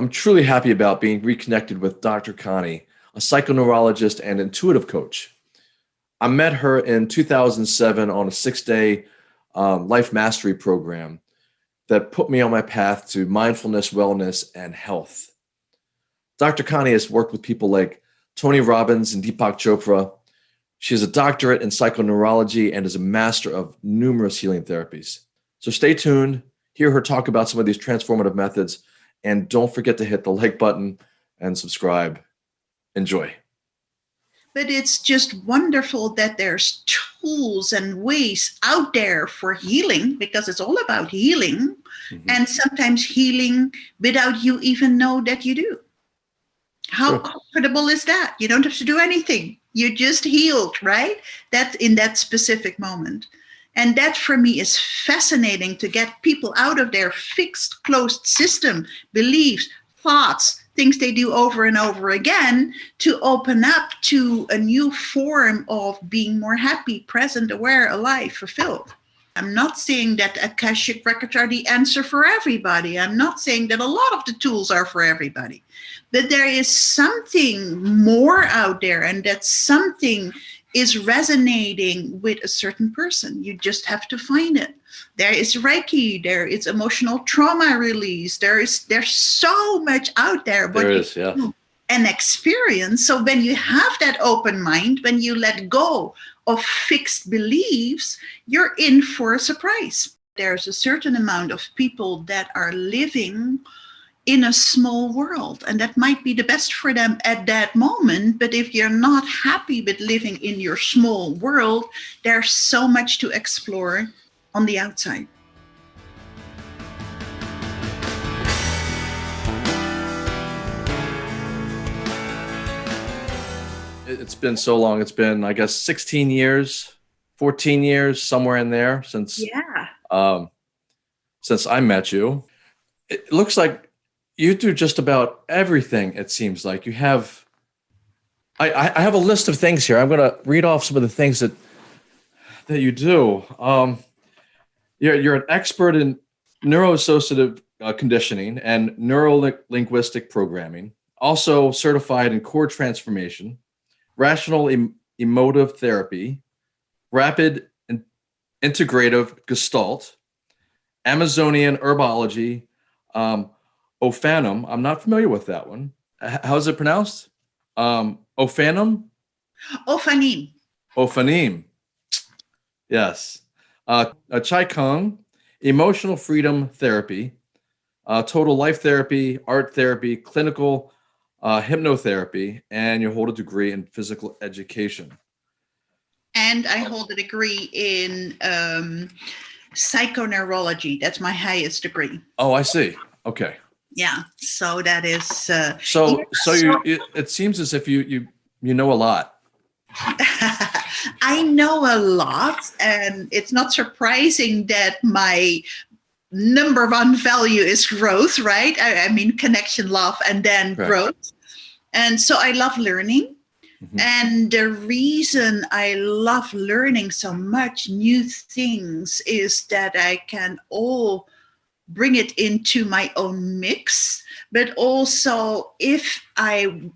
I'm truly happy about being reconnected with Dr. Connie, a psychoneurologist and intuitive coach. I met her in 2007 on a six day um, life mastery program that put me on my path to mindfulness, wellness, and health. Dr. Connie has worked with people like Tony Robbins and Deepak Chopra. She has a doctorate in psychoneurology and is a master of numerous healing therapies. So stay tuned, hear her talk about some of these transformative methods, and don't forget to hit the like button and subscribe. Enjoy. But it's just wonderful that there's tools and ways out there for healing because it's all about healing mm -hmm. and sometimes healing without you even know that you do. How sure. comfortable is that? You don't have to do anything. You just healed, right? That in that specific moment. And that for me is fascinating to get people out of their fixed, closed system, beliefs, thoughts, things they do over and over again to open up to a new form of being more happy, present, aware, alive, fulfilled. I'm not saying that Akashic records are the answer for everybody. I'm not saying that a lot of the tools are for everybody, but there is something more out there and that something is resonating with a certain person. You just have to find it. There is Reiki, there is emotional trauma release. There is, there's so much out there. But there is, yeah. An experience. So when you have that open mind, when you let go of fixed beliefs, you're in for a surprise. There's a certain amount of people that are living in a small world and that might be the best for them at that moment but if you're not happy with living in your small world there's so much to explore on the outside it's been so long. It's been, I guess, 16 years, 14 years, somewhere in there since, yeah. um, since I met you. It looks like you do just about everything. It seems like you have, I, I have a list of things here. I'm going to read off some of the things that, that you do. Um, you're, you're an expert in neuroassociative uh, conditioning and neuro-linguistic programming, also certified in core transformation, rational em emotive therapy, rapid in integrative gestalt, Amazonian herbology, um, Ophanum. I'm not familiar with that one. How's it pronounced? Um, Ophanum? Ophanim. Ophanim. Yes. Uh, a Chi Kung, emotional freedom therapy, uh, total life therapy, art therapy, clinical uh, hypnotherapy, and you hold a degree in physical education. And I hold a degree in um, psychoneurology. That's my highest degree. Oh, I see. Okay. Yeah. So that is. Uh, so, so you. It, it seems as if you you you know a lot. I know a lot, and it's not surprising that my number one value is growth, right? I, I mean, connection, love, and then right. growth. And so I love learning. Mm -hmm. And the reason I love learning so much new things is that I can all bring it into my own mix, but also if I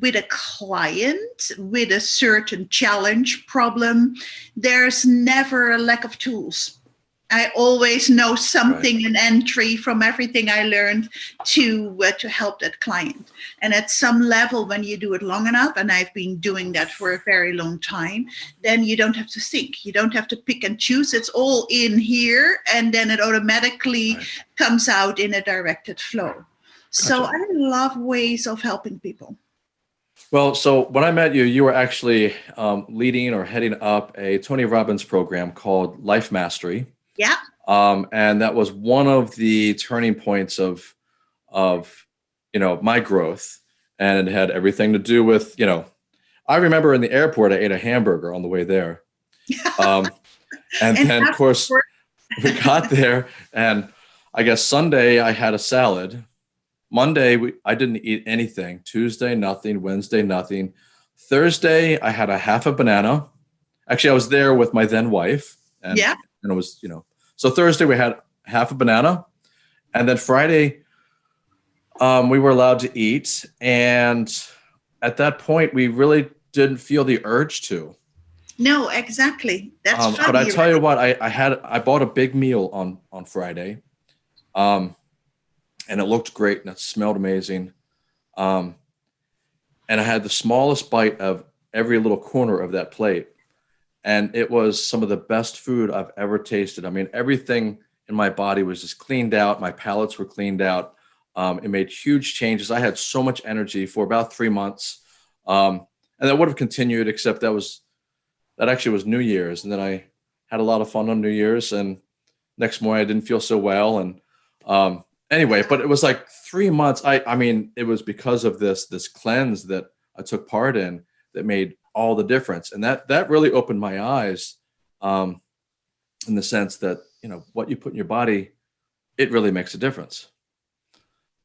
with a client with a certain challenge problem, there's never a lack of tools I always know something, right. an entry from everything I learned to uh, to help that client. And at some level, when you do it long enough, and I've been doing that for a very long time, then you don't have to think. You don't have to pick and choose. It's all in here, and then it automatically right. comes out in a directed flow. Gotcha. So I love ways of helping people. Well, so when I met you, you were actually um, leading or heading up a Tony Robbins program called Life Mastery. Yeah. Um, and that was one of the turning points of, of, you know, my growth and it had everything to do with, you know, I remember in the airport, I ate a hamburger on the way there. Um, and, and then of course we got there and I guess Sunday I had a salad. Monday, we, I didn't eat anything. Tuesday, nothing. Wednesday, nothing. Thursday, I had a half a banana. Actually, I was there with my then wife. And yeah and it was, you know, so Thursday we had half a banana. And then Friday, um, we were allowed to eat, and at that point, we really didn't feel the urge to. No, exactly. That's Um, funny. but I tell right? you what, I, I had I bought a big meal on on Friday, um, and it looked great and it smelled amazing, um, and I had the smallest bite of every little corner of that plate, and it was some of the best food I've ever tasted. I mean, everything in my body was just cleaned out. My palates were cleaned out. Um, it made huge changes. I had so much energy for about three months, um, and that would have continued, except that was that actually was New Year's, and then I had a lot of fun on New Year's, and next morning I didn't feel so well, and um, anyway, but it was like three months. I I mean, it was because of this this cleanse that I took part in that made all the difference, and that that really opened my eyes, um, in the sense that you know what you put in your body, it really makes a difference.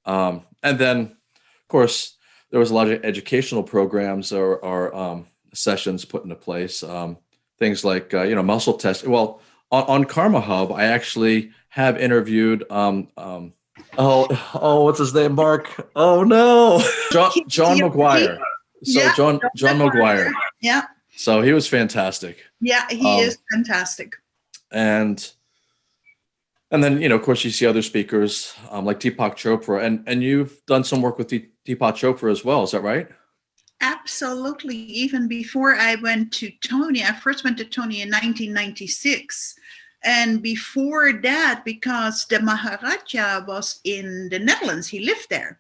Um, and then, of course, there was a lot of educational programs or, or um, sessions put into place. Um, things like uh, you know muscle test. Well, on, on Karma Hub, I actually have interviewed. Um, um, oh, oh, what's his name? Mark. Oh no, John John McGuire. So Yeah, John John McGuire. Yeah, So he was fantastic, yeah, he Um, is fantastic. and and then you know, of course, you see other speakers um, like Deepak Chopra, and and you've done some work with Deep- Deepak Chopra as well. Is that right? Absolutely. Even before I went to Tony, I first went to Tony in 1996. And before that, because the Maharishi was in the Netherlands, he lived there.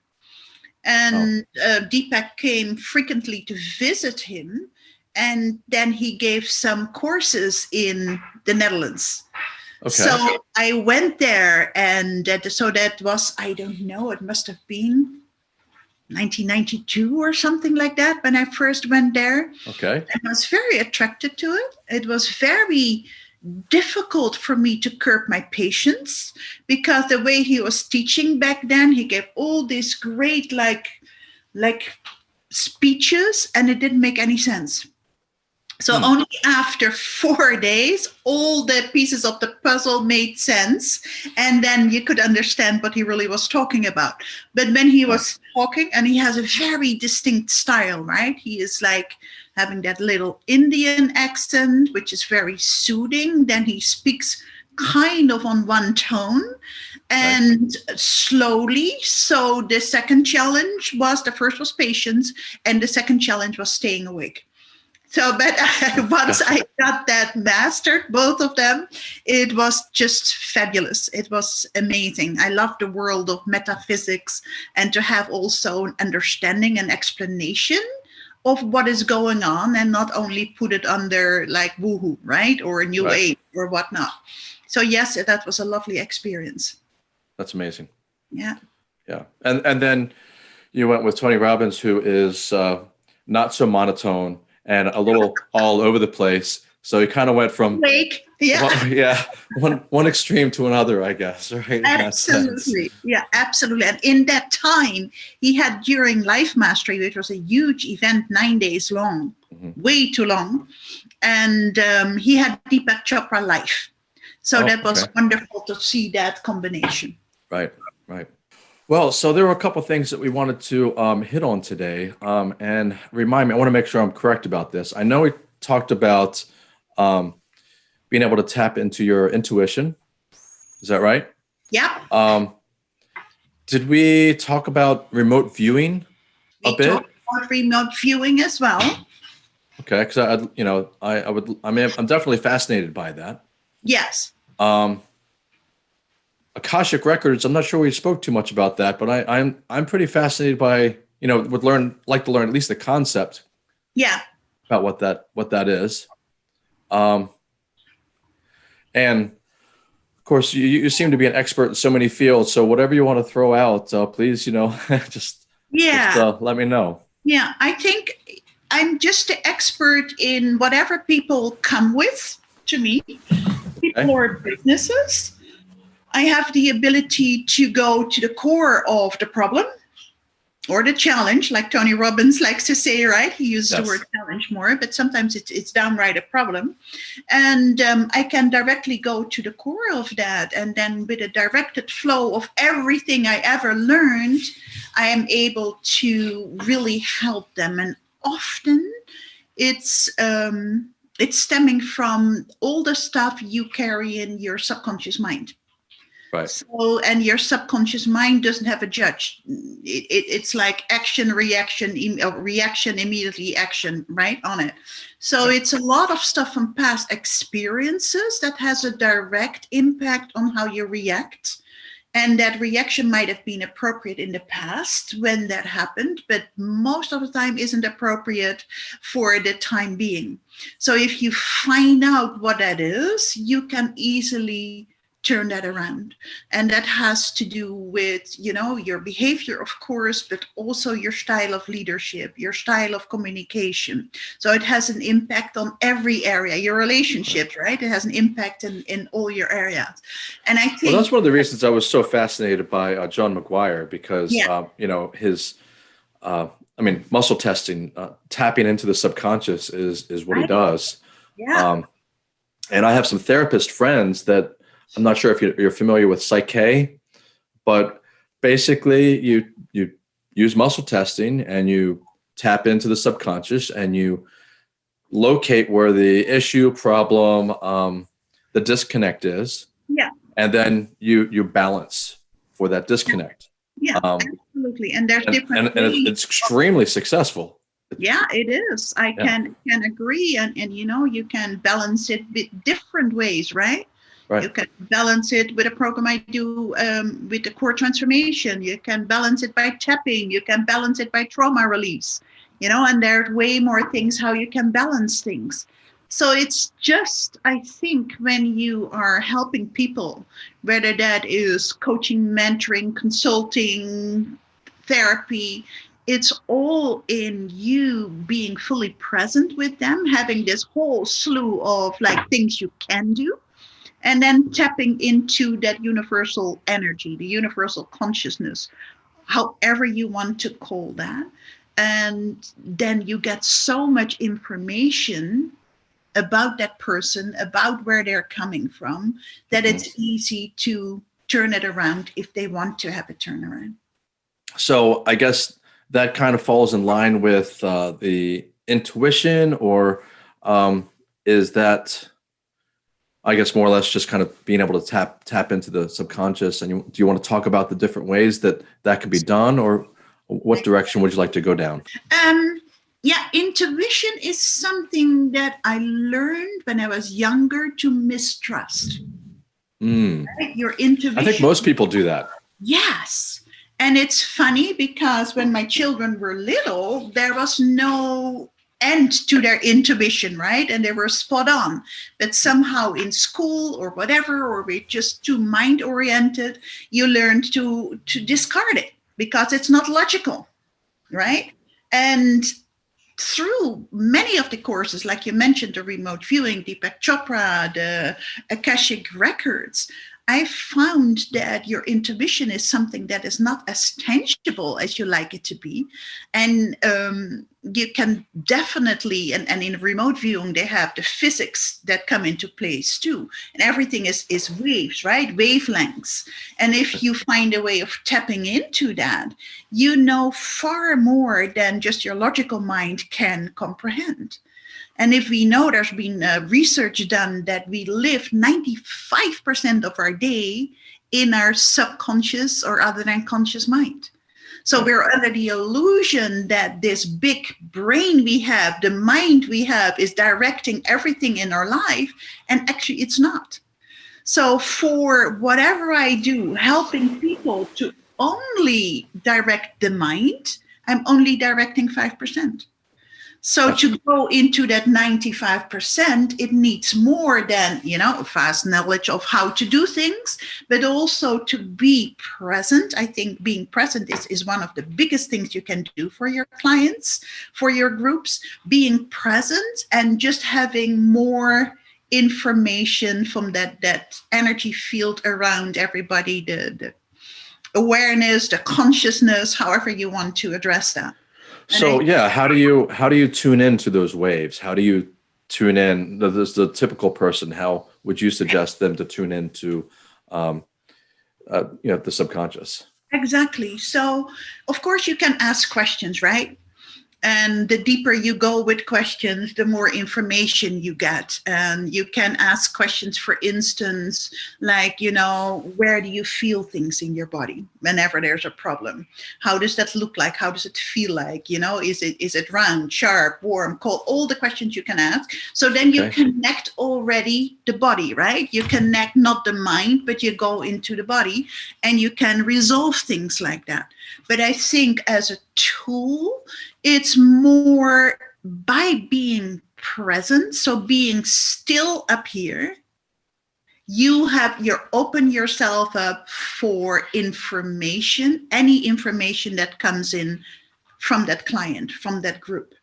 And uh, Deepak came frequently to visit him. And then he gave some courses in the Netherlands. Okay. So I went there, and that, so that was, I don't know, it must have been 1992 or something like that when I first went there. okay. I was very attracted to it. It was very difficult for me to curb my patience because the way he was teaching back then, he gave all these great like like speeches and it didn't make any sense. So Hmm. only after four days, all the pieces of the puzzle made sense, and then you could understand what he really was talking about. But when he was talking, and he has a very distinct style, right? He is like having that little Indian accent, which is very soothing. Then he speaks kind of on one tone and slowly. So the second challenge was the first was patience, and the second challenge was staying awake. So, but once I got that mastered, both of them, it was just fabulous. It was amazing. I love the world of metaphysics and to have also an understanding and explanation of what is going on and not only put it under like woohoo, right? Or a new Right. age or whatnot. So, yes, that was a lovely experience. That's amazing. Yeah. Yeah. And and then you went with Tony Robbins, who is uh, not so monotone and a little all over the place. So he kind of went from Wake. Yeah. one, yeah one one extreme to another, I guess. Right. in that sense. Absolutely. Yeah, absolutely. And in that time, he had during Life Mastery, which was a huge event, nine days long, Mhm. way too long. And um, he had Deepak Chopra Life. So Oh, that was okay. wonderful to see that combination. Right. Right. Well, so there were a couple things that we wanted to um, hit on today, um, and remind me. I want to make sure I'm correct about this. I know we talked about um, being able to tap into your intuition. Is that right? Yeah. Um, did we talk about remote viewing a We bit? talked about remote viewing as well. Okay, because I, you know, I, I would, I mean, I'm definitely fascinated by that. Yes. Um, Akashic records. I'm not sure we spoke too much about that, but I, I'm, I'm pretty fascinated by, you know, would learn, like to learn at least the concept Yeah. about what that, what that is. Um, and of course, you, you seem to be an expert in so many fields. So whatever you want to throw out, uh, please, you know, just, Yeah. just uh, let me know. Yeah, I think I'm just an expert in whatever people come with to me, people Okay. or businesses. I have the ability to go to the core of the problem or the challenge, like Tony Robbins likes to say, right? He uses Yes. the word challenge more, but sometimes it's, it's downright a problem. And um, I can directly go to the core of that. And then with a directed flow of everything I ever learned, I am able to really help them. And often it's, um, it's stemming from all the stuff you carry in your subconscious mind. Right. So, and your subconscious mind doesn't have a judge. It, it, it's like action, reaction, uh, reaction, immediately action, right on it. So it's a lot of stuff from past experiences that has a direct impact on how you react. And that reaction might have been appropriate in the past when that happened, but most of the time isn't appropriate for the time being. So if you find out what that is, you can easily turn that around. And that has to do with you know your behavior of course but also your style of leadership your style of communication. So it has an impact on every area your relationships right. it has an impact in in all your areas. And i think Well, that's one of the reasons I was so fascinated by uh, John McGuire because, Yeah. uh, you know, his, uh, I mean, muscle testing, uh, tapping into the subconscious is is what he does. yeah. Um, and I have some therapist friends that I'm not sure if you're, you're familiar with PSYCH-K, but basically you you use muscle testing and you tap into the subconscious and you locate where the issue, problem, um, the disconnect is. Yeah. And then you you balance for that disconnect. yeah Um, absolutely and there's and, different and, and it's, it's extremely successful. yeah it is i Yeah. can can agree and and you know you can balance it with different ways right Right. you can balance it with a program i do um, with the core transformation. You can balance it by tapping. You can balance it by trauma release. You know and there are way more things how you can balance things. So it's just i think when you are helping people whether that is coaching mentoring consulting therapy it's all in you being fully present with them, having this whole slew of like things you can do, and then tapping into that universal energy, the universal consciousness, however you want to call that. And then you get so much information about that person, about where they're coming from, that it's easy to turn it around if they want to have a turnaround. So I guess that kind of falls in line with uh, the intuition, or um, is that, I guess, more or less just kind of being able to tap tap into the subconscious? And you, do you want to talk about the different ways that that could be done, or what direction would you like to go down? Um, yeah, intuition is something that I learned when I was younger to mistrust. Mm. Right? Your intuition. I think most people do that. Yes. And it's funny because when my children were little, there was no end to their intuition, right? And they were spot on. But somehow in school or whatever, or we're just too mind oriented, you learned to, to discard it because it's not logical, right? And through many of the courses, like you mentioned, the remote viewing, Deepak Chopra, the Akashic records, I found that your intuition is something that is not as tangible as you like it to be. And um, you can definitely, and, and in remote viewing, they have the physics that come into place too. And everything is, is waves, right? Wavelengths. And if you find a way of tapping into that, you know far more than just your logical mind can comprehend. And if we know there's been uh, research done that we live 95% of our day in our subconscious or other than conscious mind. So we're under the illusion that this big brain we have, the mind we have, is directing everything in our life. And actually, it's not. So, for whatever I do, helping people to only direct the mind, I'm only directing 5%. So to go into that 95%, it needs more than, you know, fast knowledge of how to do things, but also to be present. I think being present is, is one of the biggest things you can do for your clients, for your groups, being present and just having more information from that, that energy field around everybody, the, the awareness, the consciousness, however you want to address that. So yeah, how do you how do you tune into those waves? How do you tune in? The, the, the typical person, how would you suggest them to tune into, um, uh, you know, the subconscious? Exactly. So, of course, you can ask questions, right? And the deeper you go with questions the more information you get. And you can ask questions for instance like you know where do you feel things in your body whenever there's a problem? How does that look like? How does it feel like? You know is it is it round sharp warm cold? All the questions you can ask. So then you okay. connect already the body right? You connect not the mind but you go into the body and you can resolve things like that. But i think as a tool it's more by being present, so being still up here, you have you open yourself up for information, any information that comes in from that client, from that group.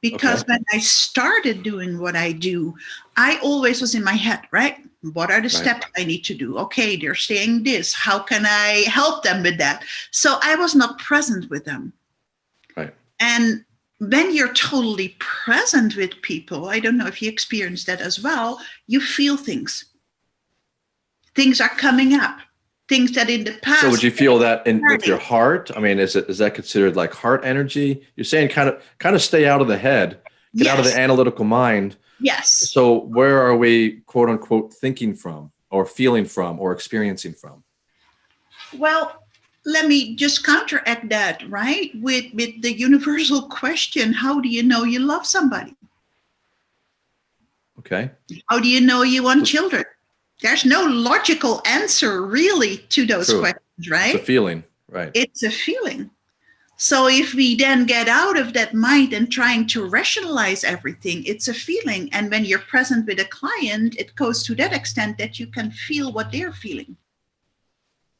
Because okay. when I started doing what I do, I always was in my head, right? What are the right. steps I need to do? Okay, they're saying this. How can I help them with that? So I was not present with them. And when you're totally present with people, I don't know if you experience that as well, you feel things. Things are coming up. Things that in the past. So would you feel that in with your heart? I mean, is it is that considered like heart energy? You're saying kind of kind of stay out of the head, get yes. out of the analytical mind. Yes. So where are we quote unquote thinking from or feeling from or experiencing from? Well, let me just counteract that, right? With with the universal question, how do you know you love somebody? Okay. How do you know you want children? There's no logical answer really to those True. questions, right? It's a feeling, right? It's a feeling. So if we then get out of that mind and trying to rationalize everything, it's a feeling. And when you're present with a client, it goes to that extent that you can feel what they're feeling.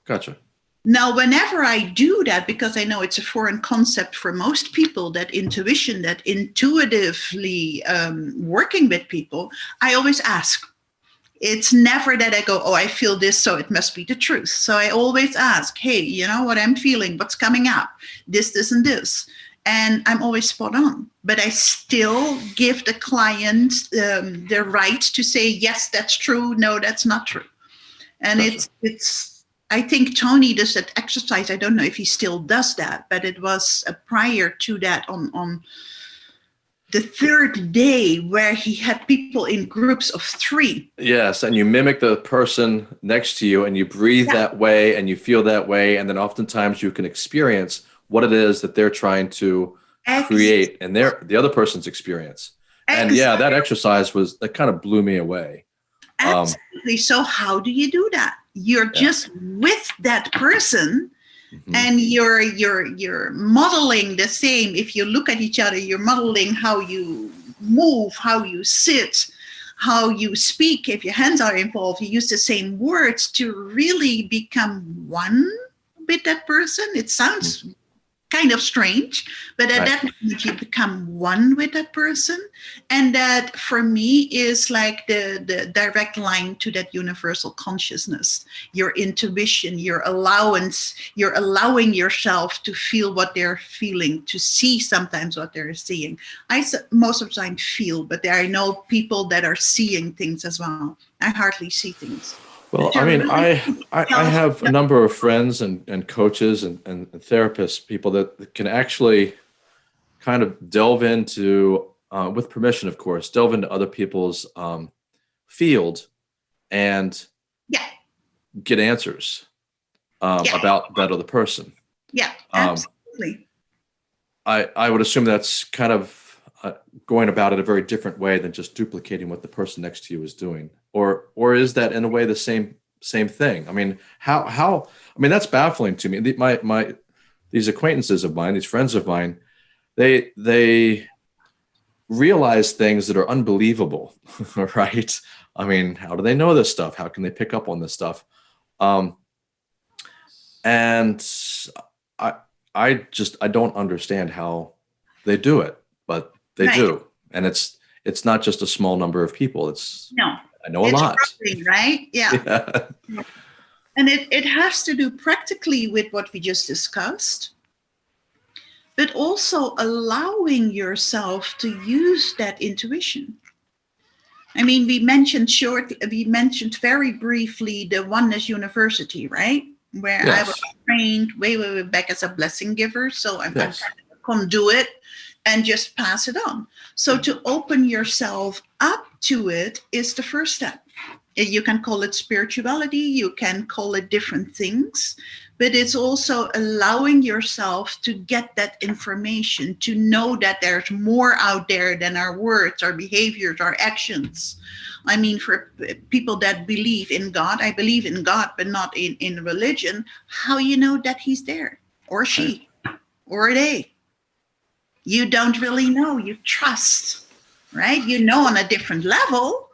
Gotcha. Now, whenever I do that, because I know it's a foreign concept for most people, that intuition, that intuitively um, working with people, I always ask. It's never that I go, oh, I feel this, so it must be the truth. So I always ask, hey, you know what I'm feeling? What's coming up? This, this, and this. And I'm always spot on. But I still give the client um, the right to say, yes, that's true. No, that's not true. And gotcha. it's it's I think Tony does that exercise. I don't know if he still does that, but it was uh, prior to that on on the third day where he had people in groups of three. Yes, and you mimic the person next to you and you breathe yeah. that way and you feel that way. And then oftentimes you can experience what it is that they're trying to exactly. create and their the other person's experience. Exactly. And yeah, that exercise was that kind of blew me away. Um, Absolutely. Um, so how do you do that? You're yeah. just with that person mm-hmm. and you're you're you're modeling the same. If you look at each other, you're modeling how you move, how you sit, how you speak. If your hands are involved, you use the same words to really become one with that person. It sounds mm-hmm kind of strange, but at right. that moment you become one with that person. And that for me is like the, the direct line to that universal consciousness, your intuition, your allowance, you're allowing yourself to feel what they're feeling, to see sometimes what they're seeing. I most of the time feel, but there I know people that are seeing things as well. I hardly see things. Well, I mean, I, I, I have a number of friends and, and coaches and, and therapists, people that can actually kind of delve into, uh, with permission, of course, delve into other people's um, field and yeah. get answers um, yeah. about that other person. Yeah, um, absolutely. Um, I, I would assume that's kind of uh, going about it a very different way than just duplicating what the person next to you is doing or or is that in a way the same same thing? I mean, how how I mean that's baffling to me. My my these acquaintances of mine, these friends of mine, they they realize things that are unbelievable, right? I mean, how do they know this stuff? How can they pick up on this stuff? Um, and I I just I don't understand how they do it, but they right. do, and it's it's not just a small number of people. It's no, I know a lot. right? Yeah. yeah. And it, it has to do practically with what we just discussed, but also allowing yourself to use that intuition. I mean, we mentioned short, we mentioned very briefly the Oneness University, right? Where yes. I was trained way, way, way back as a blessing giver. So I'm, yes. I'm come do it and just pass it on. So to open yourself up to it is the first step. Eh, you can call it spirituality, you can call it different things, but it's also allowing yourself to get that information, to know that there's more out there than our words, our behaviors, our actions. I mean, for people that believe in God, I believe in God, but not in, in religion, how you know that he's there, or she, or they. You don't really know, you trust, right? You know on a different level,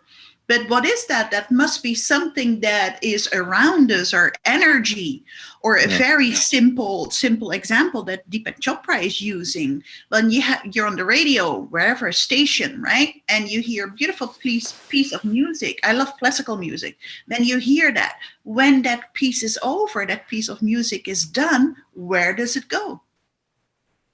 but what is that? That must be something that is around us, or energy, or a yeah. very simple, simple example that Deepak Chopra is using. When you you're on the radio, wherever station, right, and you hear a beautiful piece piece of music. I love classical music. Then you hear that. When that piece is over, that piece of music is done. Where does it go?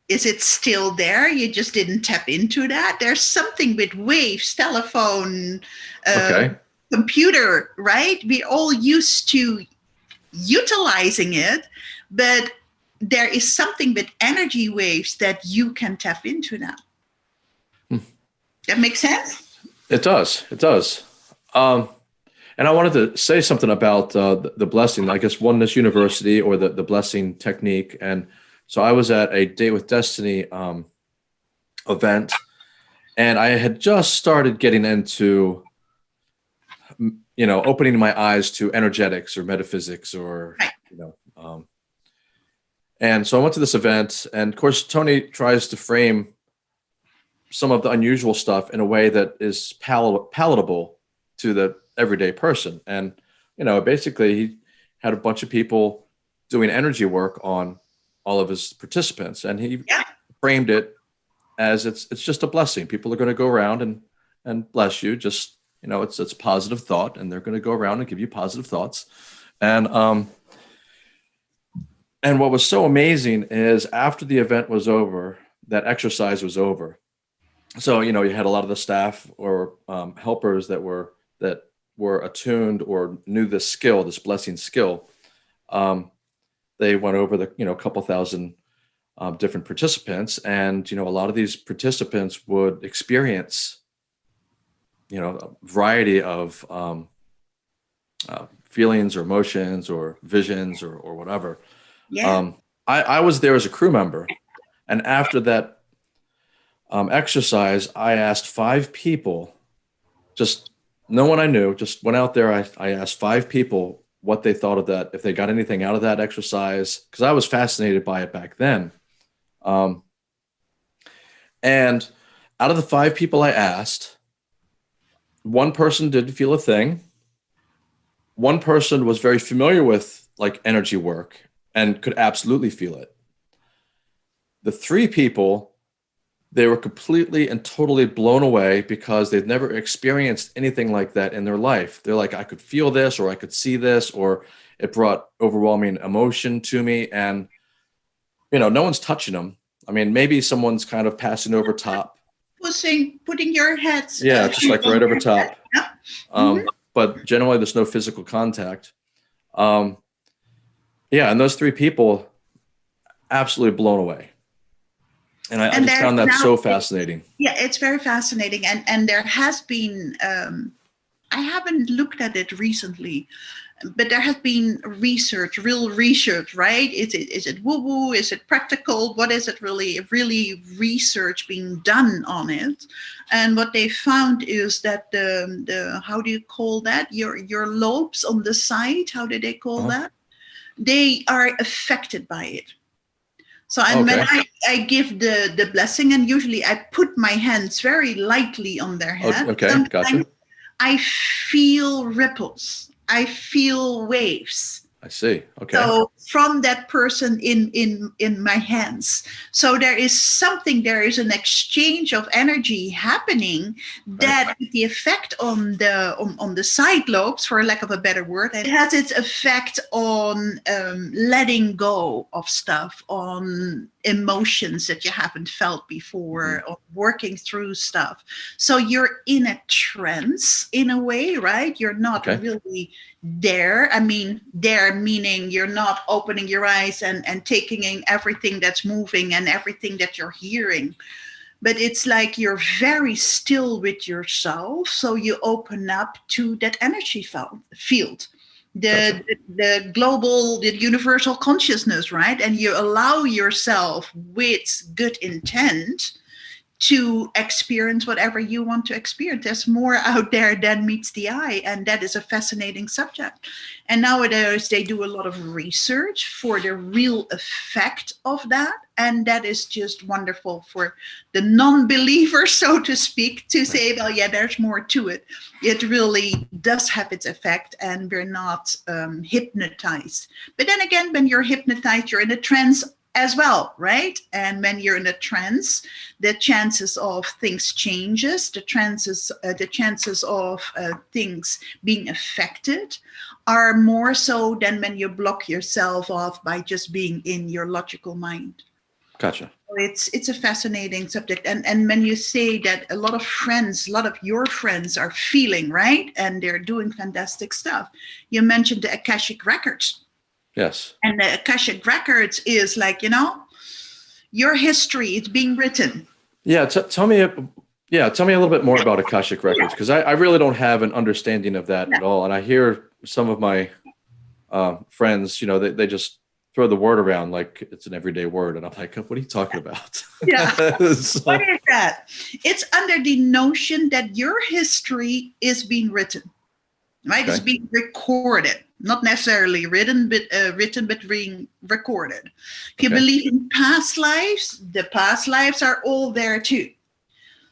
Is it still there? You just didn't tap into that. There's something with waves, telephone, uh, okay. computer, right? We're all used to utilizing it, but there is something with energy waves that you can tap into now. Hmm. That makes sense? It does. It does. Um, and I wanted to say something about uh, the, the blessing, I guess Oneness University or the, the blessing technique. And so I was at a Date with Destiny um, event, and I had just started getting into, you know, opening my eyes to energetics or metaphysics or, you know, um, and so I went to this event, and of course, Tony tries to frame some of the unusual stuff in a way that is pal palatable to the everyday person. And, you know, basically, he had a bunch of people doing energy work on all of his participants, and he yeah. framed it as it's it's just a blessing. People are going to go around and and bless you. Just you know, it's it's positive thought, and they're going to go around and give you positive thoughts. And um, and what was so amazing is after the event was over, that exercise was over. So you know, you had a lot of the staff or um, helpers that were that were attuned or knew this skill, this blessing skill. Um, they went over the you know a couple thousand um, different participants, and you know a lot of these participants would experience you know a variety of um, uh, feelings or emotions or visions or or whatever. Yeah. Um, I, I was there as a crew member, and after that um, exercise, I asked five people, just no one I knew, just went out there. I, I asked five people what they thought of that, if they got anything out of that exercise, because I was fascinated by it back then. Um, and out of the five people I asked, one person didn't feel a thing. One person was very familiar with like energy work and could absolutely feel it. The three people they were completely and totally blown away because they've never experienced anything like that in their life. They're like, I could feel this, or I could see this, or it brought overwhelming emotion to me. And, you know, no one's touching them. I mean, maybe someone's kind of passing over top. Pushing, putting your heads. Yeah, just like right over top. Yeah. Um, mm -hmm. But generally, there's no physical contact. Um, yeah, and those three people absolutely blown away and I, and I just found that now, so fascinating. Yeah, it's very fascinating, and and there has been. Um, I haven't looked at it recently, but there has been research, real research, right? Is it is it woo woo? Is it practical? What is it really? Really research being done on it, and what they found is that the the how do you call that? Your your lobes on the side. How do they call uh -huh. that? They are affected by it so and okay. when I, I give the, the blessing, and usually I put my hands very lightly on their oh, head. Okay, gotcha. I feel ripples. I feel waves. I see. Okay. So from that person in in in my hands. So there is something. There is an exchange of energy happening that Right. the effect on the on, on the side lobes, for lack of a better word, it has its effect on um, letting go of stuff, on emotions that you haven't felt before, on working through stuff. So you're in a trance in a way, right? You're not Okay. really there. I mean, there meaning you're not opening your eyes and, and taking in everything that's moving and everything that you're hearing. But it's like you're very still with yourself. So you open up to that energy field. The, the the global the universal consciousness right and you allow yourself with good intent to experience whatever you want to experience. There's more out there than meets the eye, and that is a fascinating subject. And nowadays, they do a lot of research for the real effect of that, and that is just wonderful for the non-believer, so to speak, to say, "Well, yeah, there's more to it." It really does have its effect, and we're not um, hypnotized. But then again, when you're hypnotized, you're in a trance as well, right? And when you're in a trance, the chances of things changes, the chances, uh, the chances of uh, things being affected are more so than when you block yourself off by just being in your logical mind. Gotcha. It's it's a fascinating subject, and and when you say that a lot of friends, a lot of your friends are feeling right, and they're doing fantastic stuff. You mentioned the Akashic records Yes. and the akashic records is like you know your history is being written Yeah. Tell me. Yeah. Tell me a little bit more about Akashic Records because I, I really don't have an understanding of that at all. And I hear some of my uh, friends, you know, they, they just throw the word around like it's an everyday word. And I'm like, what are you talking about? Yeah. So- what is that it's under the notion that your history is being written right it's being recorded not necessarily written but uh, written but being recorded. If you Okay. believe in past lives the past lives are all there too.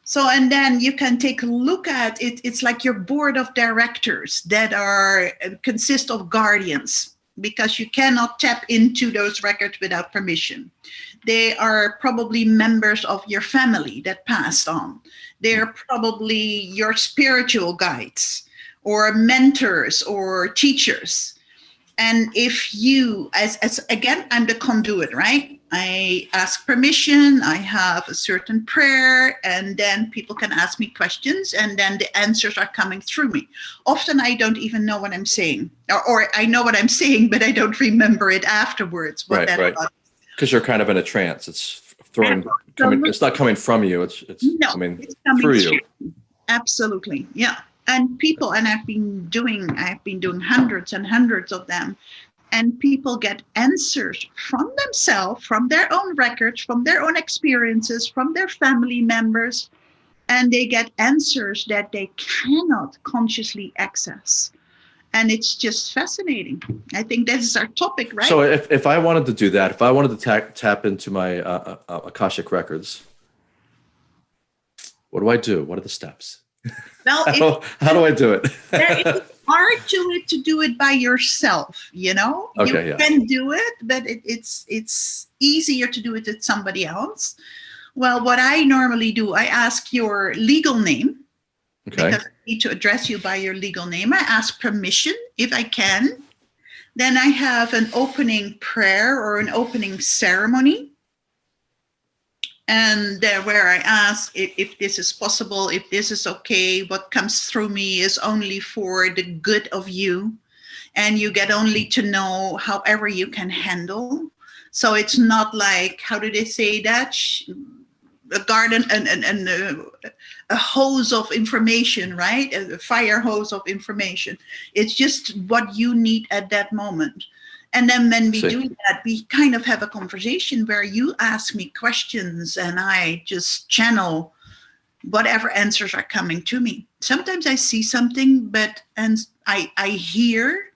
So and then you can take a look at it. It's like your board of directors that are uh, consist of guardians because you cannot tap into those records without permission. They are probably members of your family that passed on. They're probably your spiritual guides or mentors or teachers and if you as, as again i'm the conduit right i ask permission i have a certain prayer and then people can ask me questions and then the answers are coming through me often i don't even know what i'm saying or, or i know what i'm saying but i don't remember it afterwards what Right, right. because you're kind of in a trance. It's throwing, coming, it's not coming from you. It's, it's No, coming it's coming through you. Absolutely, yeah. And people, and I've been doing, I've been doing hundreds and hundreds of them, and people get answers from themselves, from their own records, from their own experiences, from their family members, and they get answers that they cannot consciously access. And it's just fascinating. I think this is our topic, right? So if, if I wanted to do that, if I wanted to tap, tap into my uh, uh, Akashic records, what do I do? What are the steps? Well, How, how do I do it? there is art to it to do it by yourself you know you yeah. can do it but it, it's it's easier to do it with somebody else well what i normally do i ask your legal name Okay. because i need to address you by your legal name i ask permission if i can then i have an opening prayer or an opening ceremony and there where I ask if, if this is possible, if this is okay, what comes through me is only for the good of you, and you get only to know however you can handle. So it's not like how do they say that? A garden and and, and a, a hose of information, right? A fire hose of information. It's just what you need at that moment. And then when we do that, we kind of have a conversation where you ask me questions and I just channel whatever answers are coming to me. Sometimes I see something, but and I I hear,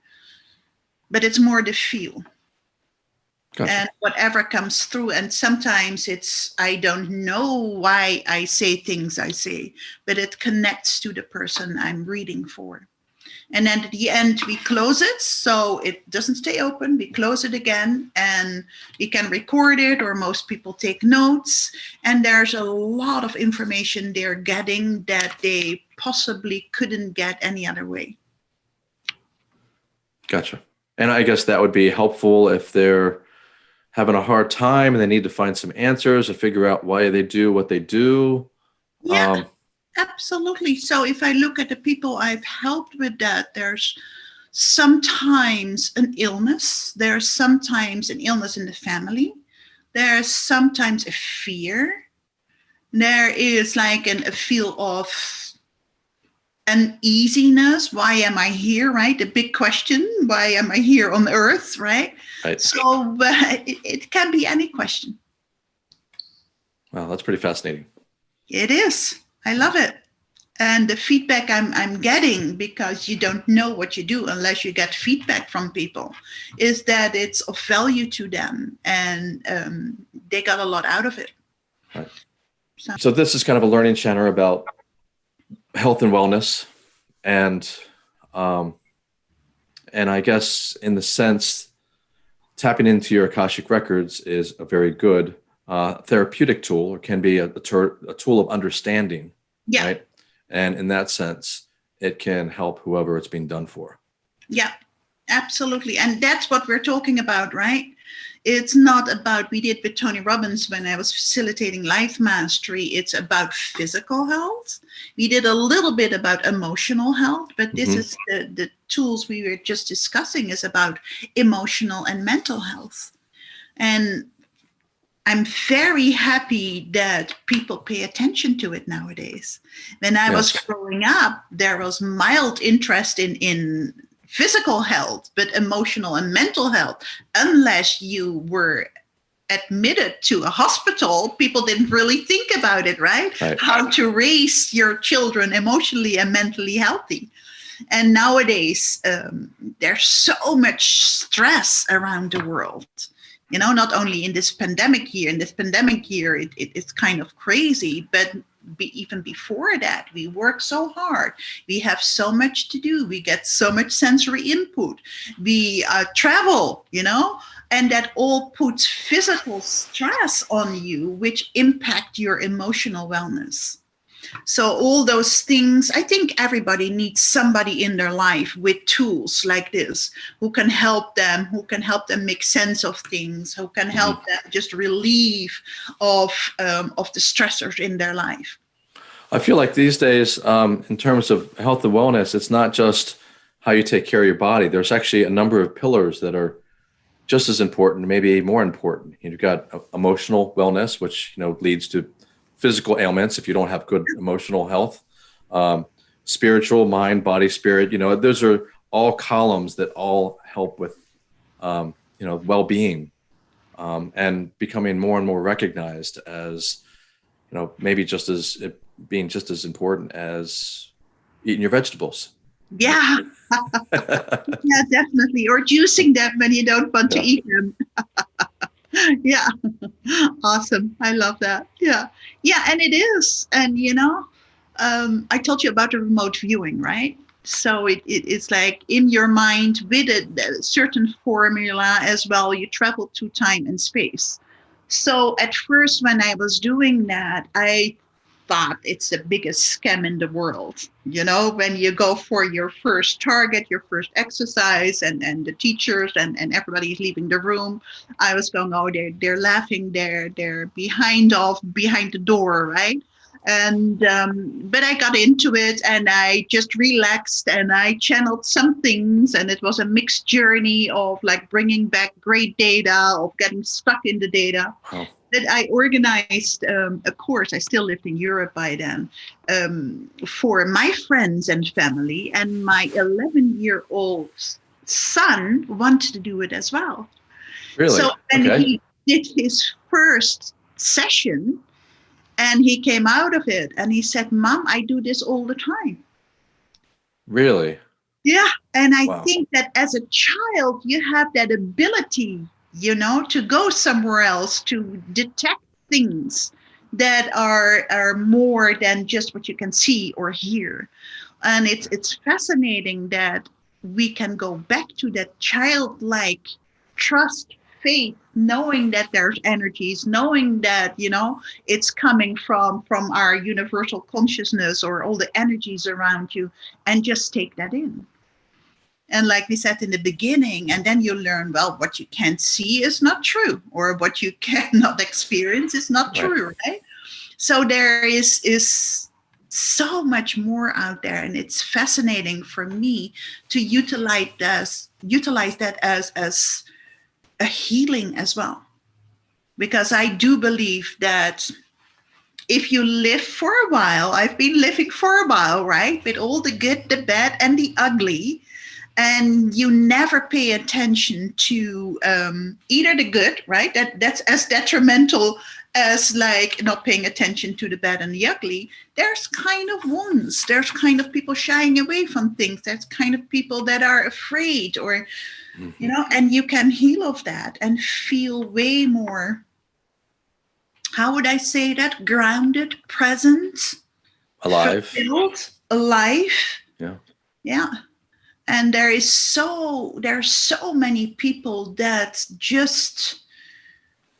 but it's more the feel Gotcha. and whatever comes through. And sometimes it's I don't know why I say things I say, but it connects to the person I'm reading for. And then at the end, we close it so it doesn't stay open. We close it again and we can record it, or most people take notes. And there's a lot of information they're getting that they possibly couldn't get any other way. Gotcha. And I guess that would be helpful if they're having a hard time and they need to find some answers or figure out why they do what they do. Yeah. Um, Absolutely. So if I look at the people I've helped with that, there's sometimes an illness. There's sometimes an illness in the family. There's sometimes a fear. There is like an, a feel of uneasiness. Why am I here, right? The big question, why am I here on earth, right? right. So uh, it, it can be any question. Wow, that's pretty fascinating. It is. I love it. And the feedback I'm, I'm getting, because you don't know what you do unless you get feedback from people, is that it's of value to them and um, they got a lot out of it. Right. So. so this is kind of a learning center about health and wellness and um, and I guess in the sense tapping into your Akashic records is a very good uh, therapeutic tool or can be a, a, a tool of understanding yeah. Right? And in that sense, it can help whoever it's being done for. Yeah, absolutely. And that's what we're talking about, right? It's not about, we did with Tony Robbins when I was facilitating life mastery, it's about physical health. We did a little bit about emotional health, but this mm-hmm. is the, the tools we were just discussing is about emotional and mental health. And I'm very happy that people pay attention to it nowadays. When I yes. was growing up, there was mild interest in, in physical health, but emotional and mental health, unless you were admitted to a hospital, people didn't really think about it, right? right? How to raise your children emotionally and mentally healthy. And nowadays, um, there's so much stress around the world you know, not only in this pandemic year, in this pandemic year, it, it, it's kind of crazy, but be, even before that, we work so hard. We have so much to do. We get so much sensory input. We uh, travel, you know, and that all puts physical stress on you, which impact your emotional wellness. So all those things, I think everybody needs somebody in their life with tools like this who can help them, who can help them make sense of things, who can help mm -hmm. them just relieve of um, of the stressors in their life. I feel like these days, um, in terms of health and wellness, it's not just how you take care of your body. There's actually a number of pillars that are just as important, maybe more important. You've got uh, emotional wellness, which you know leads to physical ailments if you don't have good emotional health, um, spiritual, mind, body, spirit. You know, those are all columns that all help with, um, you know, well-being um, and becoming more and more recognized as, you know, maybe just as it being just as important as eating your vegetables. Yeah. yeah, definitely. Or juicing them when you don't want yeah. to eat them. yeah. Awesome. I love that. Yeah. Yeah and it is. And you know um, i told you about the remote viewing right? So it, it, it's like in your mind with a, a certain formula as well you travel to time and space. So at first when i was doing that i thought it's the biggest scam in the world. You know, when you go for your first target, your first exercise, and, and the teachers and, and everybody's leaving the room, I was going, oh, they're, they're laughing, they're, they're behind off, behind the door, right? and um, but I got into it and I just relaxed and I channeled some things and it was a mixed journey of like bringing back great data of getting stuck in the data that I organized um, a course. I still lived in Europe by then um, for my friends and family, and my 11 year old son wanted to do it as well. Really? So and okay. he did his first session, and he came out of it, and he said, "Mom, I do this all the time." Really? Yeah, and I wow. think that as a child, you have that ability you know, to go somewhere else to detect things that are are more than just what you can see or hear. And it's it's fascinating that we can go back to that childlike trust faith knowing that there's energies knowing that you know it's coming from from our universal consciousness or all the energies around you and just take that in and like we said in the beginning and then you learn well what you can't see is not true or what you cannot experience is not right. true right so there is is so much more out there and it's fascinating for me to utilize this utilize that as as a healing as well because i do believe that if you live for a while i've been living for a while right with all the good the bad and the ugly and you never pay attention to um, either the good right? That that's as detrimental as like not paying attention to the bad and the ugly. There's kind of wounds. There's kind of people shying away from things. There's kind of people that are afraid or mm-hmm. you know and you can heal of that and feel way more how would i say that? Grounded present alive. fulfilled, alive. Yeah. Yeah and there is so there are so many people that just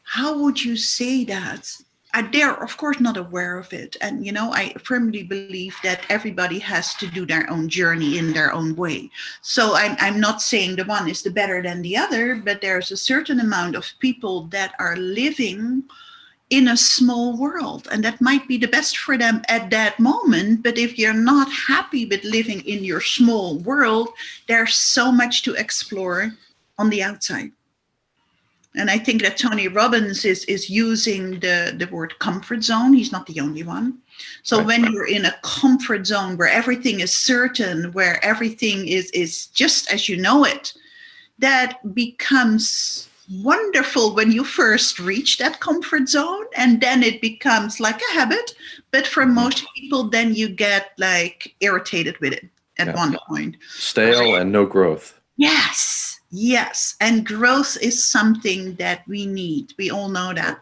how would you say that? Uh, they're of course not aware of it and you know i firmly believe that everybody has to do their own journey in their own way so i'm, I'm not saying the one is the better than the other but there's a certain amount of people that are living in a small world and that might be the best for them at that moment but if you're not happy with living in your small world there's so much to explore on the outside and I think that Tony Robbins is is using the the word comfort zone. He's not the only one. So right. when you're in a comfort zone where everything is certain, where everything is is just as you know it, that becomes wonderful when you first reach that comfort zone and then it becomes like a habit but for mm-hmm. most people then you get like irritated with it at yeah. one point stale and no growth yes Yes, and growth is something that we need. We all know that.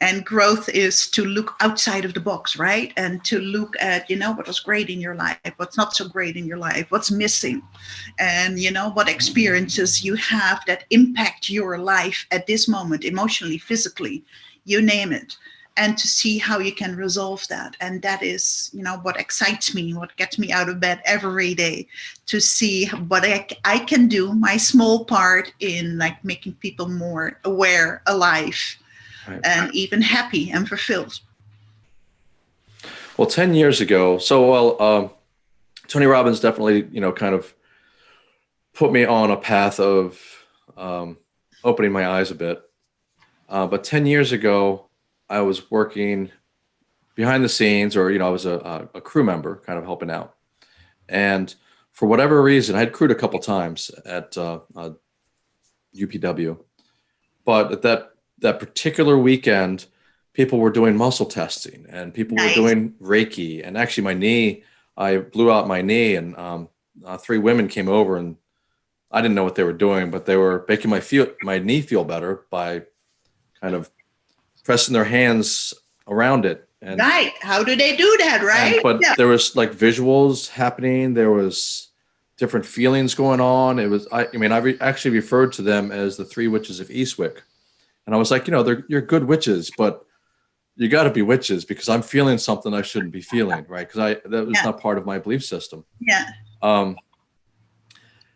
And growth is to look outside of the box, right? And to look at, you know, what was great in your life, what's not so great in your life, what's missing, and, you know, what experiences you have that impact your life at this moment, emotionally, physically, you name it. And to see how you can resolve that. And that is you know what excites me what gets me out of bed every day to see what I, I can do my small part in like making people more aware alive right. and even happy and fulfilled well 10 years ago so well um, tony robbins definitely you know kind of put me on a path of um, opening my eyes a bit uh, but 10 years ago I was working behind the scenes, or you know, I was a, a crew member, kind of helping out. And for whatever reason, I had crewed a couple times at uh, uh, UPW, but at that that particular weekend, people were doing muscle testing, and people nice. were doing Reiki. And actually, my knee, I blew out my knee, and um, uh, three women came over, and I didn't know what they were doing, but they were making my feel my knee feel better by kind of pressing their hands around it. And, right. How do they do that? Right. And, but yeah. there was like visuals happening. There was different feelings going on. It was, I, I mean, I re- actually referred to them as the three witches of Eastwick. And I was like, you know, they're, you're good witches, but you got to be witches because I'm feeling something I shouldn't be feeling. Right. Cause I, that was yeah. not part of my belief system. Yeah. Um,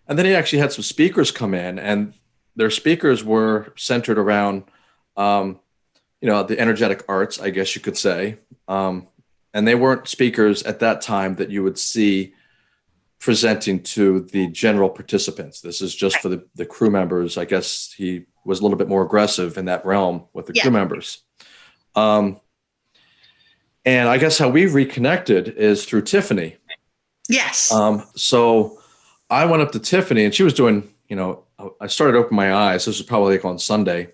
and then he actually had some speakers come in and their speakers were centered around, um, you know, the energetic arts, I guess you could say. Um, and they weren't speakers at that time that you would see presenting to the general participants. This is just for the, the crew members. I guess he was a little bit more aggressive in that realm with the yeah. crew members. Um, and I guess how we reconnected is through Tiffany. Yes. Um, so I went up to Tiffany and she was doing, you know, I started opening my eyes. This was probably like on Sunday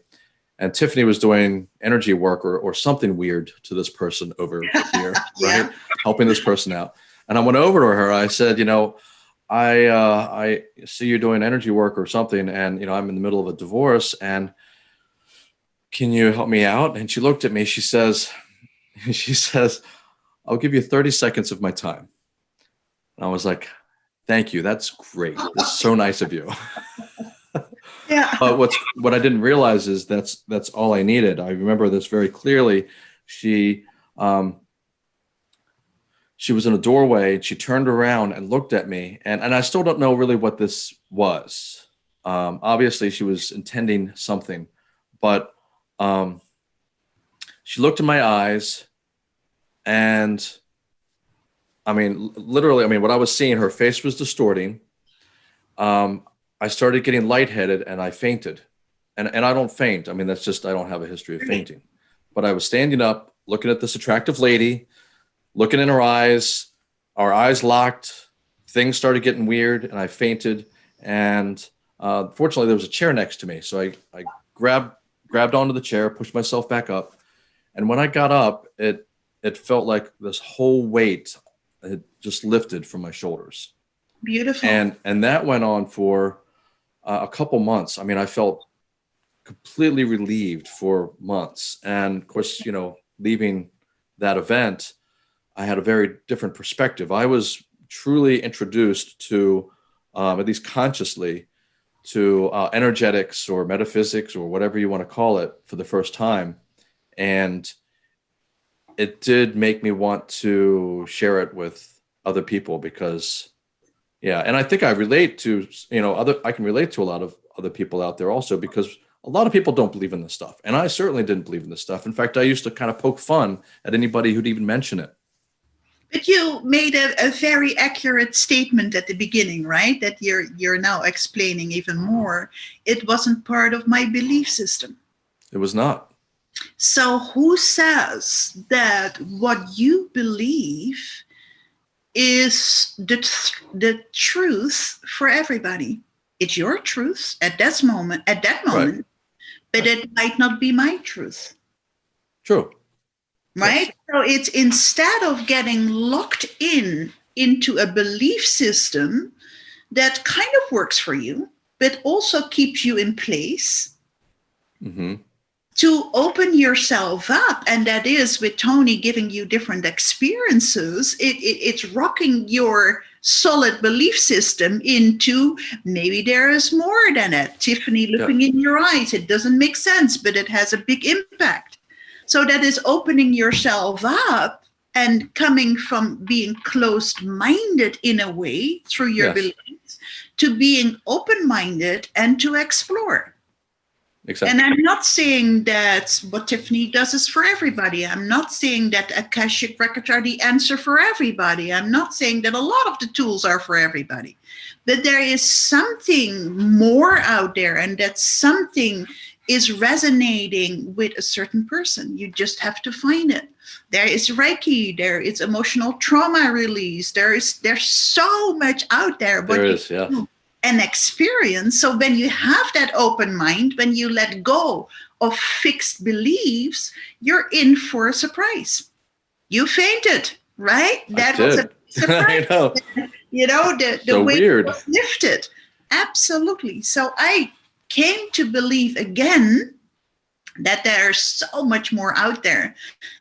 and Tiffany was doing energy work or, or something weird to this person over here, yeah. right? Helping this person out. And I went over to her. I said, you know, I uh, I see you doing energy work or something, and you know, I'm in the middle of a divorce, and can you help me out? And she looked at me. She says, she says, I'll give you 30 seconds of my time. And I was like, thank you. That's great. That's so nice of you. Yeah. but what's what I didn't realize is that's that's all I needed. I remember this very clearly. She um, she was in a doorway. She turned around and looked at me, and and I still don't know really what this was. Um, obviously, she was intending something, but um, she looked in my eyes, and I mean, literally, I mean, what I was seeing, her face was distorting. Um, I started getting lightheaded and I fainted. And, and I don't faint. I mean, that's just, I don't have a history of fainting. But I was standing up, looking at this attractive lady, looking in her eyes, our eyes locked, things started getting weird, and I fainted. And uh, fortunately, there was a chair next to me. So I, I grabbed, grabbed onto the chair, pushed myself back up. And when I got up, it, it felt like this whole weight had just lifted from my shoulders. Beautiful. And, and that went on for uh, a couple months. I mean, I felt completely relieved for months. And of course, you know, leaving that event, I had a very different perspective. I was truly introduced to, um, at least consciously, to uh, energetics or metaphysics or whatever you want to call it for the first time. And it did make me want to share it with other people because yeah, and I think I relate to, you know, other I can relate to a lot of other people out there also because a lot of people don't believe in this stuff. And I certainly didn't believe in this stuff. In fact, I used to kind of poke fun at anybody who'd even mention it. But you made a, a very accurate statement at the beginning, right? That you're you're now explaining even more. It wasn't part of my belief system. It was not. So who says that what you believe is the, the truth for everybody? It's your truth at that moment, at that moment, right. but right. it might not be my truth. True. Right? Yes. So it's instead of getting locked in into a belief system that kind of works for you, but also keeps you in place. Mm-hmm to open yourself up and that is with tony giving you different experiences it, it, it's rocking your solid belief system into maybe there is more than it tiffany looking in your eyes it doesn't make sense but it has a big impact so that is opening yourself up and coming from being closed minded in a way through your yes. beliefs to being open minded and to explore Exactly. And I'm not saying that what Tiffany does is for everybody. I'm not saying that Akashic records are the answer for everybody. I'm not saying that a lot of the tools are for everybody. But there is something more out there, and that something is resonating with a certain person. You just have to find it. There is Reiki, there is emotional trauma release, there is there's so much out there. But there is, yeah an experience. So when you have that open mind, when you let go of fixed beliefs, you're in for a surprise. You fainted, right? That was a surprise. I know. You know, the, the so weight weird. was lifted. Absolutely. So I came to believe again that there's so much more out there.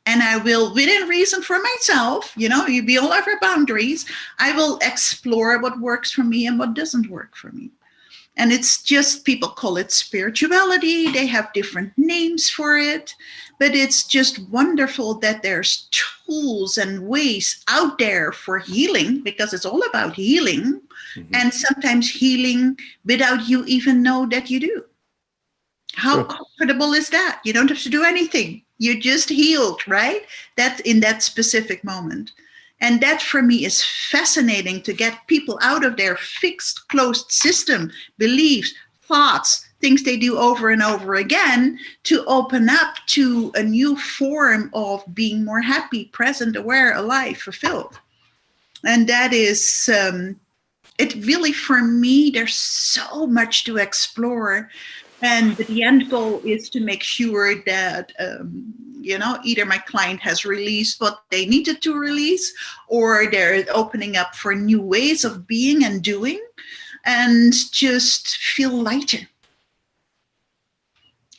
And i will within reason for myself you know you be all over boundaries i will explore what works for me and what doesn't work for me. And it's just people call it spirituality. They have different names for it but it's just wonderful that there's tools and ways out there for healing because it's all about healing mm-hmm. and sometimes healing without you even know that you do how sure. comfortable is that? You don't have to do anything. You just healed, right? That in that specific moment. And that for me is fascinating to get people out of their fixed, closed system, beliefs, thoughts, things they do over and over again to open up to a new form of being more happy, present, aware, alive, fulfilled. And that is, um, it really, for me, there's so much to explore and the end goal is to make sure that um, you know either my client has released what they needed to release or they're opening up for new ways of being and doing and just feel lighter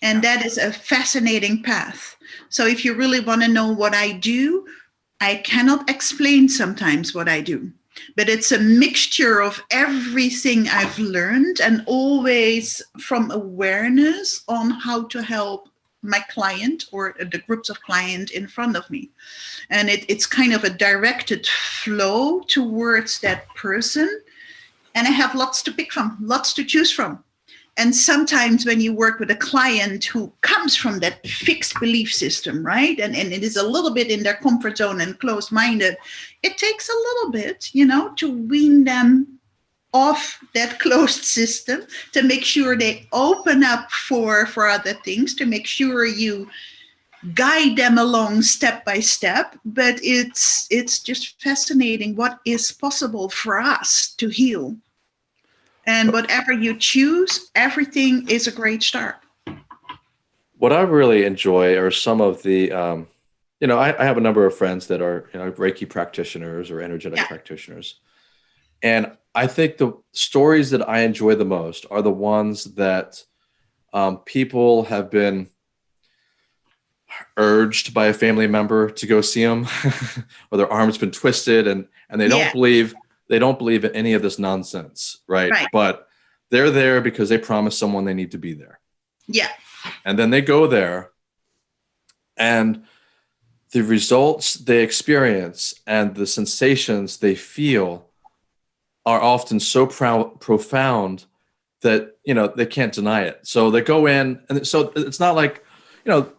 and that is a fascinating path so if you really want to know what i do i cannot explain sometimes what i do but it's a mixture of everything I've learned and always from awareness on how to help my client or the groups of clients in front of me. And it, it's kind of a directed flow towards that person. And I have lots to pick from, lots to choose from. And sometimes when you work with a client who comes from that fixed belief system, right? And, and it is a little bit in their comfort zone and closed minded, it takes a little bit, you know, to wean them off that closed system to make sure they open up for, for other things, to make sure you guide them along step by step but it's it's just fascinating what is possible for us to heal and whatever you choose, everything is a great start. What I really enjoy are some of the, um, you know, I, I, have a number of friends that are, you know, Reiki practitioners or energetic yeah. practitioners. And I think the stories that I enjoy the most are the ones that um, people have been urged by a family member to go see them or their arm's been twisted and, and they don't yeah. believe they don't believe in any of this nonsense, right? right? But they're there because they promise someone they need to be there. Yeah. And then they go there and the results they experience and the sensations they feel are often so proud, profound that you know they can't deny it. So they go in, and so it's not like you know,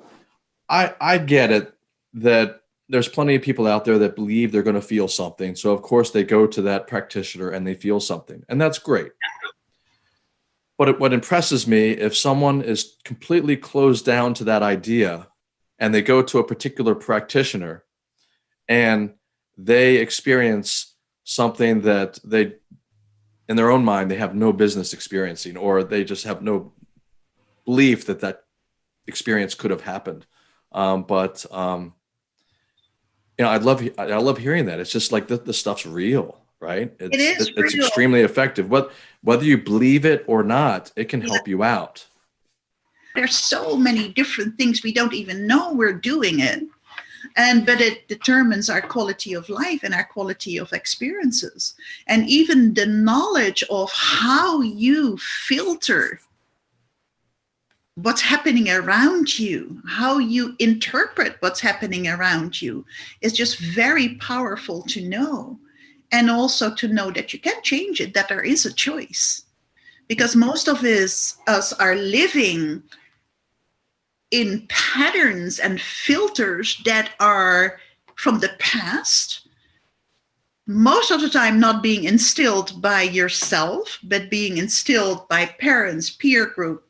I I get it that there's plenty of people out there that believe they're going to feel something. So of course they go to that practitioner and they feel something and that's great. But it, what impresses me if someone is completely closed down to that idea and they go to a particular practitioner and they experience something that they in their own mind they have no business experiencing or they just have no belief that that experience could have happened um, but um, you know, I love I love hearing that. It's just like the, the stuff's real, right? It's, it is. It's real. extremely effective. What whether you believe it or not, it can help you out. There's so many different things we don't even know we're doing it, and but it determines our quality of life and our quality of experiences, and even the knowledge of how you filter what's happening around you, how you interpret what's happening around you is just very powerful to know. And also to know that you can change it, that there is a choice. Because most of us, us are living in patterns and filters that are from the past, most of the time not being instilled by yourself, but being instilled by parents, peer group,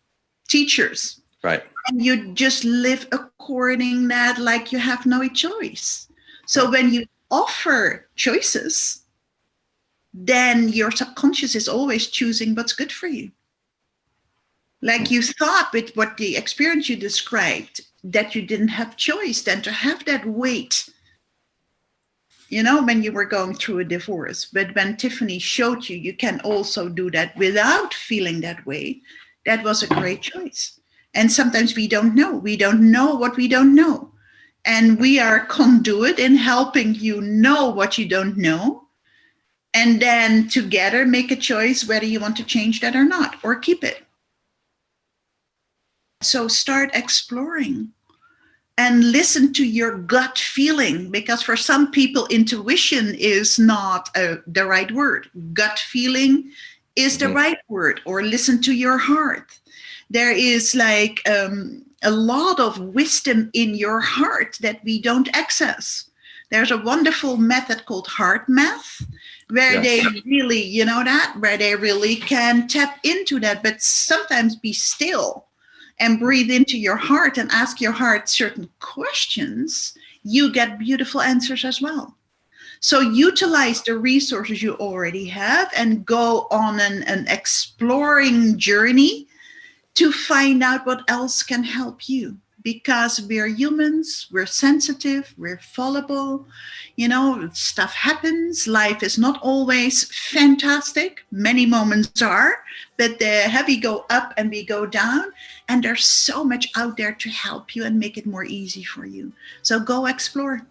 teachers. Right. And you just live according that like you have no choice. So when you offer choices, then your subconscious is always choosing what's good for you. Like hmm. you thought with what the experience you described, that you didn't have choice, then to have that weight, you know, when you were going through a divorce. But when Tiffany showed you, you can also do that without feeling that way, that was a great choice. And sometimes we don't know. We don't know what we don't know. And we are conduit in helping you know what you don't know. And then together make a choice whether you want to change that or not, or keep it. So start exploring and listen to your gut feeling because for some people intuition is not a, uh, the right word gut feeling is the mm -hmm. right word or listen to your heart. There is like um, a lot of wisdom in your heart that we don't access. There's a wonderful method called HeartMath where they really, you know that, where they really can tap into that, but sometimes be still and breathe into your heart and ask your heart certain questions, you get beautiful answers as well. So utilize the resources you already have and go on an, an exploring journey to find out what else can help you because we're humans, we're sensitive, we're fallible, you know, stuff happens. Life is not always fantastic. Many moments are, but the heavy go up and we go down. And there's so much out there to help you and make it more easy for you. So go explore.